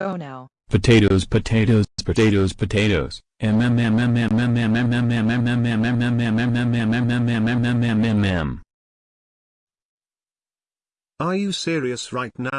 Oh no. Potatoes, potatoes, potatoes, potatoes. Are you serious right now?